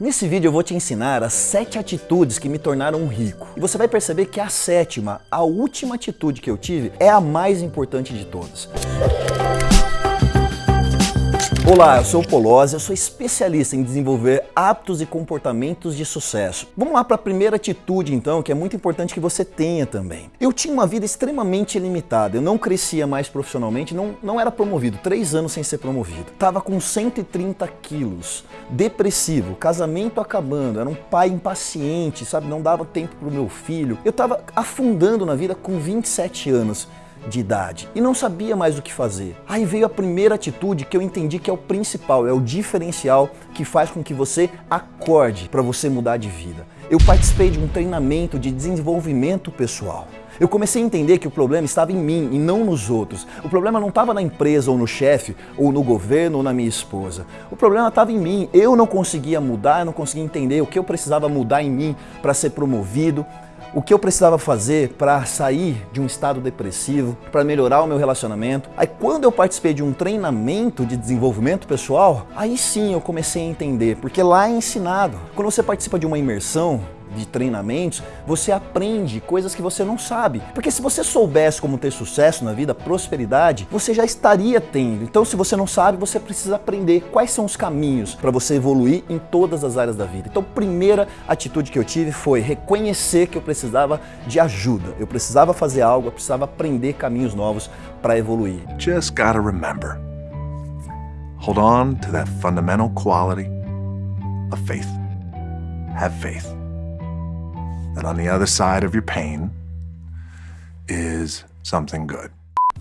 Nesse vídeo eu vou te ensinar as 7 atitudes que me tornaram rico. E você vai perceber que a sétima, a última atitude que eu tive, é a mais importante de todas. Olá, eu sou o Polozzi, eu sou especialista em desenvolver hábitos e comportamentos de sucesso. Vamos lá para a primeira atitude então, que é muito importante que você tenha também. Eu tinha uma vida extremamente limitada, eu não crescia mais profissionalmente, não, não era promovido, três anos sem ser promovido. Tava com 130 quilos, depressivo, casamento acabando, era um pai impaciente, sabe, não dava tempo para o meu filho. Eu tava afundando na vida com 27 anos de idade e não sabia mais o que fazer. Aí veio a primeira atitude que eu entendi que é o principal, é o diferencial que faz com que você acorde para você mudar de vida. Eu participei de um treinamento de desenvolvimento pessoal. Eu comecei a entender que o problema estava em mim e não nos outros. O problema não estava na empresa ou no chefe, ou no governo ou na minha esposa. O problema estava em mim. Eu não conseguia mudar, eu não conseguia entender o que eu precisava mudar em mim para ser promovido, o que eu precisava fazer para sair de um estado depressivo, para melhorar o meu relacionamento. Aí quando eu participei de um treinamento de desenvolvimento pessoal, aí sim eu comecei a entender, porque lá é ensinado. Quando você participa de uma imersão, de treinamentos, você aprende coisas que você não sabe. Porque se você soubesse como ter sucesso na vida, prosperidade, você já estaria tendo. Então se você não sabe, você precisa aprender quais são os caminhos para você evoluir em todas as áreas da vida. Então primeira atitude que eu tive foi reconhecer que eu precisava de ajuda. Eu precisava fazer algo, eu precisava aprender caminhos novos para evoluir. Just gotta remember. Hold on to that fundamental quality of faith. Have faith that on the other side of your pain is something good.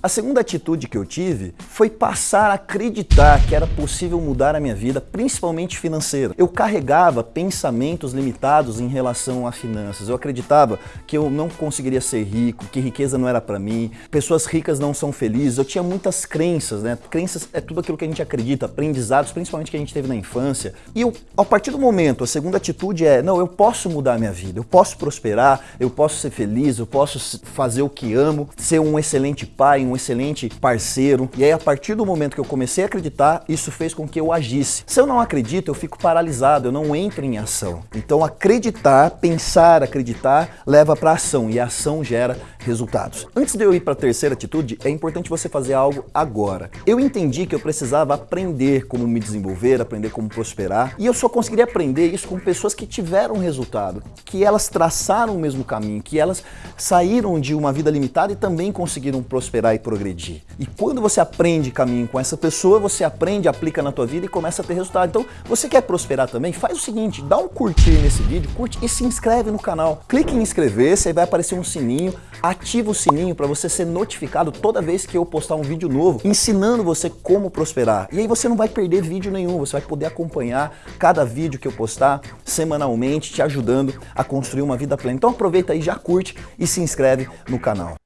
A segunda atitude que eu tive foi passar a acreditar que era possível mudar a minha vida, principalmente financeira. Eu carregava pensamentos limitados em relação a finanças. Eu acreditava que eu não conseguiria ser rico, que riqueza não era para mim, pessoas ricas não são felizes. Eu tinha muitas crenças, né? Crenças é tudo aquilo que a gente acredita, aprendizados, principalmente que a gente teve na infância. E eu, a partir do momento, a segunda atitude é, não, eu posso mudar a minha vida, eu posso prosperar, eu posso ser feliz, eu posso fazer o que amo, ser um excelente pai, um excelente parceiro. E aí, a partir do momento que eu comecei a acreditar, isso fez com que eu agisse. Se eu não acredito, eu fico paralisado, eu não entro em ação. Então, acreditar, pensar, acreditar, leva para ação e a ação gera resultados. Antes de eu ir para a terceira atitude, é importante você fazer algo agora. Eu entendi que eu precisava aprender como me desenvolver, aprender como prosperar, e eu só conseguiria aprender isso com pessoas que tiveram resultado, que elas traçaram o mesmo caminho, que elas saíram de uma vida limitada e também conseguiram prosperar progredir. E quando você aprende caminho com essa pessoa, você aprende, aplica na tua vida e começa a ter resultado. Então, você quer prosperar também? Faz o seguinte, dá um curtir nesse vídeo, curte e se inscreve no canal. Clique em inscrever-se, aí vai aparecer um sininho, ativa o sininho para você ser notificado toda vez que eu postar um vídeo novo, ensinando você como prosperar. E aí você não vai perder vídeo nenhum, você vai poder acompanhar cada vídeo que eu postar semanalmente, te ajudando a construir uma vida plena. Então aproveita aí, já curte e se inscreve no canal.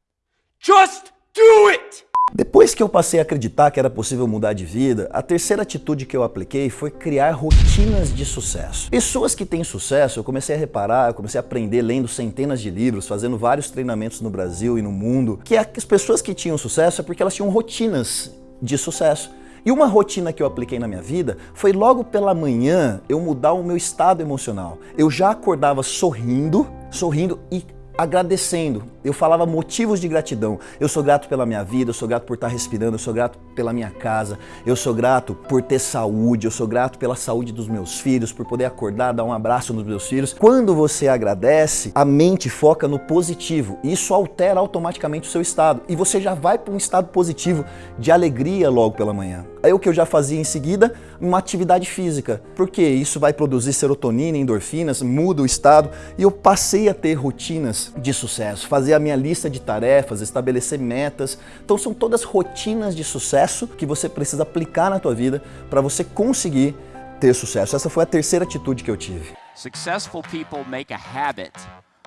Just do it! Depois que eu passei a acreditar que era possível mudar de vida, a terceira atitude que eu apliquei foi criar rotinas de sucesso. Pessoas que têm sucesso, eu comecei a reparar, eu comecei a aprender lendo centenas de livros, fazendo vários treinamentos no Brasil e no mundo, que as pessoas que tinham sucesso é porque elas tinham rotinas de sucesso. E uma rotina que eu apliquei na minha vida foi logo pela manhã eu mudar o meu estado emocional. Eu já acordava sorrindo, sorrindo e agradecendo. Eu falava motivos de gratidão. Eu sou grato pela minha vida, eu sou grato por estar respirando, eu sou grato pela minha casa, eu sou grato por ter saúde, eu sou grato pela saúde dos meus filhos, por poder acordar, dar um abraço nos meus filhos. Quando você agradece, a mente foca no positivo. Isso altera automaticamente o seu estado e você já vai para um estado positivo de alegria logo pela manhã. Aí o que eu já fazia em seguida, uma atividade física, porque isso vai produzir serotonina, endorfinas, muda o estado e eu passei a ter rotinas de sucesso, fazer a minha lista de tarefas, estabelecer metas. Então são todas rotinas de sucesso que você precisa aplicar na tua vida para você conseguir ter sucesso. Essa foi a terceira atitude que eu tive. Successful people make a habit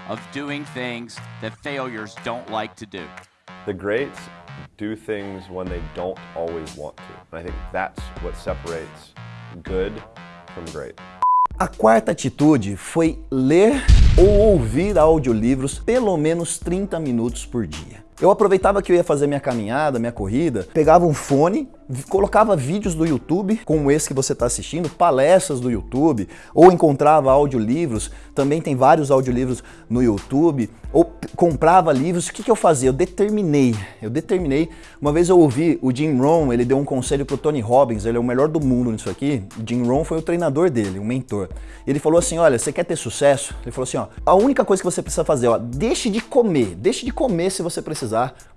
of doing things that failures don't like to do. The greats do things when they don't always want to. And I think that's what separates good from great. A quarta atitude foi ler ou ouvir audiolivros pelo menos 30 minutos por dia. Eu aproveitava que eu ia fazer minha caminhada, minha corrida, pegava um fone colocava vídeos do YouTube, como esse que você está assistindo, palestras do YouTube, ou encontrava audiolivros, também tem vários audiolivros no YouTube, ou comprava livros, o que, que eu fazia? Eu determinei, eu determinei, uma vez eu ouvi o Jim Rohn, ele deu um conselho pro Tony Robbins, ele é o melhor do mundo nisso aqui, Jim Rohn foi o treinador dele, o mentor. Ele falou assim, olha, você quer ter sucesso? Ele falou assim, ó, a única coisa que você precisa fazer, ó, deixe de comer, deixe de comer se você precisar,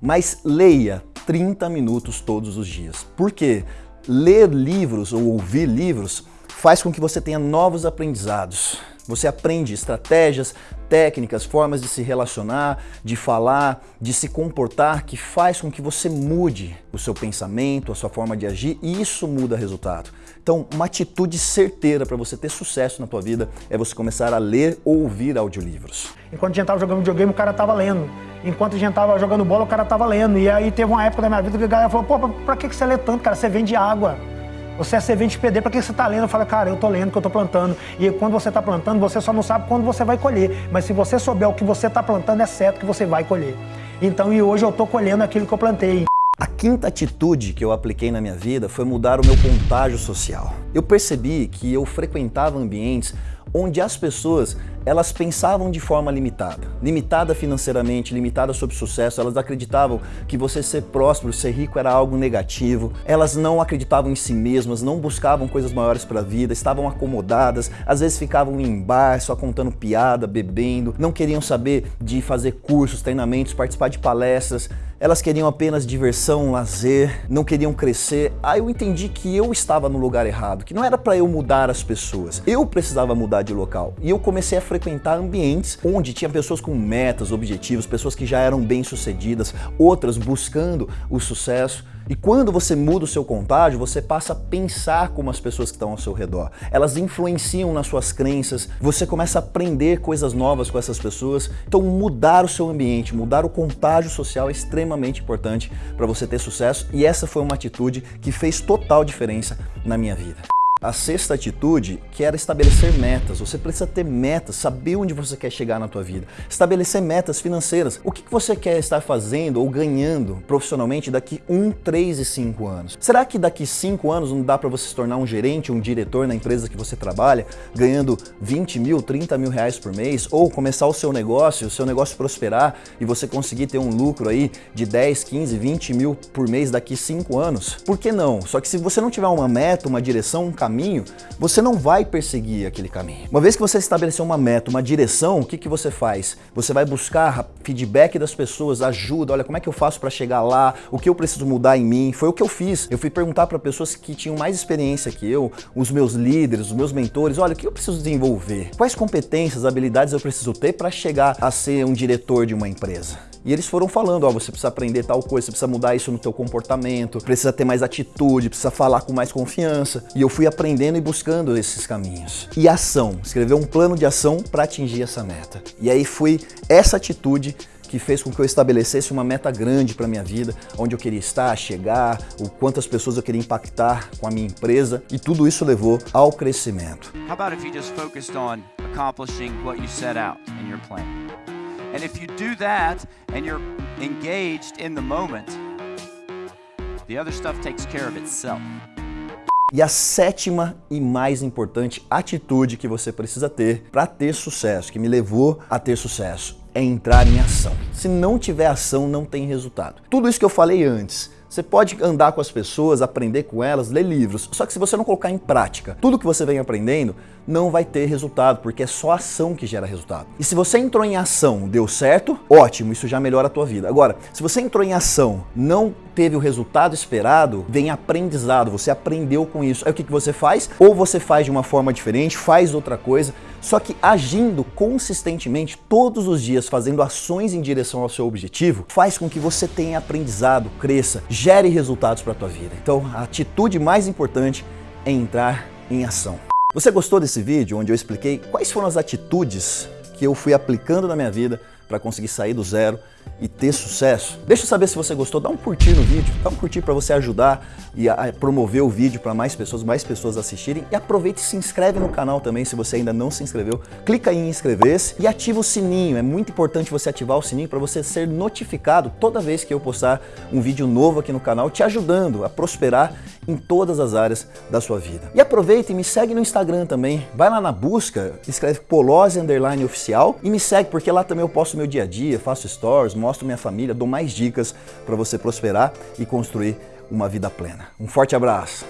mas leia 30 minutos todos os dias. Por quê? Ler livros ou ouvir livros faz com que você tenha novos aprendizados. Você aprende estratégias, técnicas, formas de se relacionar, de falar, de se comportar, que faz com que você mude o seu pensamento, a sua forma de agir e isso muda resultado. Então, uma atitude certeira para você ter sucesso na tua vida é você começar a ler ou ouvir audiolivros. Enquanto a gente estava jogando videogame, o cara estava lendo. Enquanto a gente estava jogando bola, o cara estava lendo. E aí teve uma época da minha vida que a galera falou, pô, pra que você lê tanto, cara? Você vende água. Você é servente de PD, para que você está lendo? Eu falo, cara, eu estou lendo que eu estou plantando. E quando você está plantando, você só não sabe quando você vai colher. Mas se você souber o que você está plantando, é certo que você vai colher. Então, e hoje eu estou colhendo aquilo que eu plantei. A quinta atitude que eu apliquei na minha vida foi mudar o meu contágio social. Eu percebi que eu frequentava ambientes onde as pessoas elas pensavam de forma limitada. Limitada financeiramente, limitada sobre sucesso, elas acreditavam que você ser próspero, ser rico era algo negativo. Elas não acreditavam em si mesmas, não buscavam coisas maiores para a vida, estavam acomodadas, às vezes ficavam em bar só contando piada, bebendo, não queriam saber de fazer cursos, treinamentos, participar de palestras. Elas queriam apenas diversão, lazer, não queriam crescer. Aí eu entendi que eu estava no lugar errado, que não era para eu mudar as pessoas. Eu precisava mudar de local. E eu comecei a frequentar ambientes onde tinha pessoas com metas, objetivos, pessoas que já eram bem-sucedidas, outras buscando o sucesso. E quando você muda o seu contágio, você passa a pensar como as pessoas que estão ao seu redor. Elas influenciam nas suas crenças, você começa a aprender coisas novas com essas pessoas. Então mudar o seu ambiente, mudar o contágio social é extremamente importante para você ter sucesso e essa foi uma atitude que fez total diferença na minha vida. A sexta atitude que era estabelecer metas. Você precisa ter metas, saber onde você quer chegar na tua vida. Estabelecer metas financeiras. O que você quer estar fazendo ou ganhando profissionalmente daqui 1, 3 e 5 anos? Será que daqui 5 anos não dá para você se tornar um gerente, um diretor na empresa que você trabalha, ganhando 20 mil, 30 mil reais por mês? Ou começar o seu negócio, o seu negócio prosperar e você conseguir ter um lucro aí de 10, 15, 20 mil por mês daqui 5 anos? Por que não? Só que se você não tiver uma meta, uma direção, um caminho, você não vai perseguir aquele caminho. Uma vez que você estabeleceu uma meta, uma direção, o que, que você faz? Você vai buscar feedback das pessoas, ajuda, olha, como é que eu faço para chegar lá, o que eu preciso mudar em mim. Foi o que eu fiz. Eu fui perguntar para pessoas que tinham mais experiência que eu, os meus líderes, os meus mentores, olha, o que eu preciso desenvolver? Quais competências, habilidades eu preciso ter para chegar a ser um diretor de uma empresa? E eles foram falando, ó, você precisa aprender tal coisa, você precisa mudar isso no teu comportamento, precisa ter mais atitude, precisa falar com mais confiança. E eu fui aprendendo e buscando esses caminhos. E ação, escrever um plano de ação para atingir essa meta. E aí foi essa atitude que fez com que eu estabelecesse uma meta grande para minha vida, onde eu queria estar, chegar, o quantas pessoas eu queria impactar com a minha empresa, e tudo isso levou ao crescimento. How about if you just focused on accomplishing what you set out in your plan? And if you do that and you're engaged in the moment, the other stuff takes care of itself. E a sétima e mais importante atitude que você precisa ter para ter sucesso, que me levou a ter sucesso, é entrar em ação. Se não tiver ação, não tem resultado. Tudo isso que eu falei antes, você pode andar com as pessoas, aprender com elas, ler livros, só que se você não colocar em prática tudo que você vem aprendendo, não vai ter resultado, porque é só ação que gera resultado. E se você entrou em ação, deu certo, ótimo, isso já melhora a tua vida. Agora, se você entrou em ação, não teve o resultado esperado, vem aprendizado, você aprendeu com isso. Aí o que, que você faz? Ou você faz de uma forma diferente, faz outra coisa, só que agindo consistentemente todos os dias, fazendo ações em direção ao seu objetivo, faz com que você tenha aprendizado, cresça, gere resultados para a tua vida. Então, a atitude mais importante é entrar em ação. Você gostou desse vídeo onde eu expliquei quais foram as atitudes que eu fui aplicando na minha vida para conseguir sair do zero e ter sucesso? Deixa eu saber se você gostou, dá um curtir no vídeo, dá um curtir para você ajudar e a promover o vídeo para mais pessoas, mais pessoas assistirem e aproveite e se inscreve no canal também se você ainda não se inscreveu. Clica em inscrever-se e ativa o sininho. É muito importante você ativar o sininho para você ser notificado toda vez que eu postar um vídeo novo aqui no canal, te ajudando a prosperar em todas as áreas da sua vida. E aproveita e me segue no Instagram também. Vai lá na busca, escreve Polose Underline Oficial e me segue porque lá também eu posto meu dia a dia, faço stories, mostro minha família, dou mais dicas para você prosperar e construir uma vida plena. Um forte abraço!